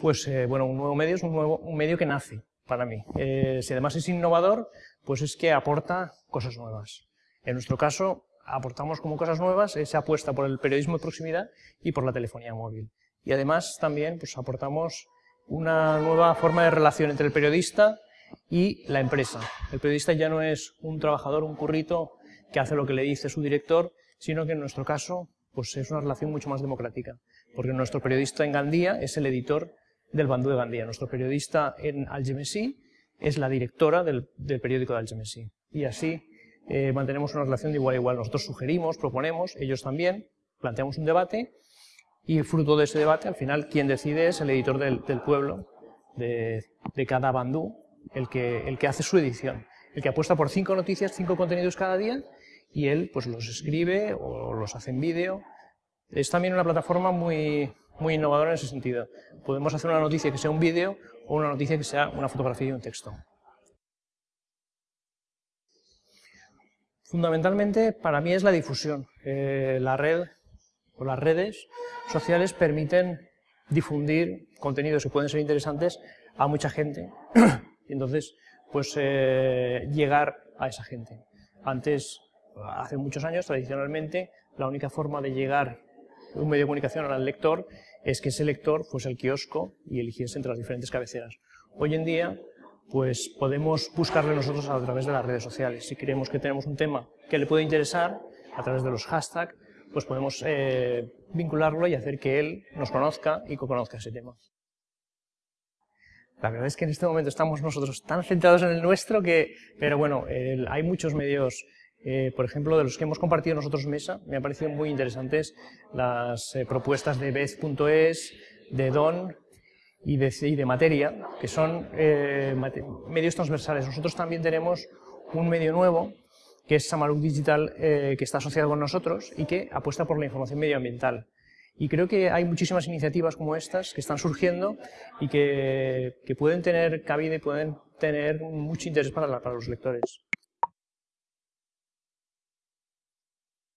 Pues eh, bueno, un nuevo medio es un, nuevo, medio que nace para mí. Eh, si además es innovador, pues es que aporta cosas nuevas. En nuestro caso, aportamos como cosas nuevas esa apuesta por el periodismo de proximidad y por la telefonía móvil. Y además también pues, aportamos una nueva forma de relación entre el periodista y la empresa. El periodista ya no es un trabajador, un currito que hace lo que le dice su director, sino que en nuestro caso pues es una relación mucho más democrática, porque nuestro periodista en Gandía es el editor del Bandú de Gandía, nuestro periodista en Algemesí es la directora del, periódico de Algemesí. Y así eh, mantenemos una relación de igual a igual. Nosotros sugerimos, proponemos, ellos también, planteamos un debate y fruto de ese debate, al final, quien decide es el editor del, pueblo, de, de, cada bandú, el que, el que hace su edición, el que apuesta por cinco noticias, cinco contenidos cada día y él pues los escribe o los hace en vídeo. Es también una plataforma muy, muy innovadora en ese sentido. Podemos hacer una noticia que sea un vídeo o una noticia que sea una fotografía y un texto. Fundamentalmente para mí es la difusión. Eh, la red o las redes sociales permiten difundir contenidos que pueden ser interesantes a mucha gente y entonces pues eh, llegar a esa gente. Antes hace muchos años, tradicionalmente, la única forma de llegar un medio de comunicación al lector es que ese lector fuese el kiosco y eligiese entre las diferentes cabeceras. Hoy en día, pues podemos buscarle nosotros a través de las redes sociales. Si creemos que tenemos un tema que le puede interesar, a través de los hashtags, pues podemos eh, vincularlo y hacer que él nos conozca y que conozca ese tema. La verdad es que en este momento estamos nosotros tan centrados en el nuestro que, pero bueno, hay muchos medios eh, por ejemplo, de los que hemos compartido nosotros mesa, me han parecido muy interesantes las eh, propuestas de Bez.es, de Don y de, Materia, que son eh, medios transversales. Nosotros también tenemos un medio nuevo, que es Samaruk Digital, que está asociado con nosotros y que apuesta por la información medioambiental. Y creo que hay muchísimas iniciativas como estas que están surgiendo y que, pueden tener cabida y pueden tener mucho interés para los lectores.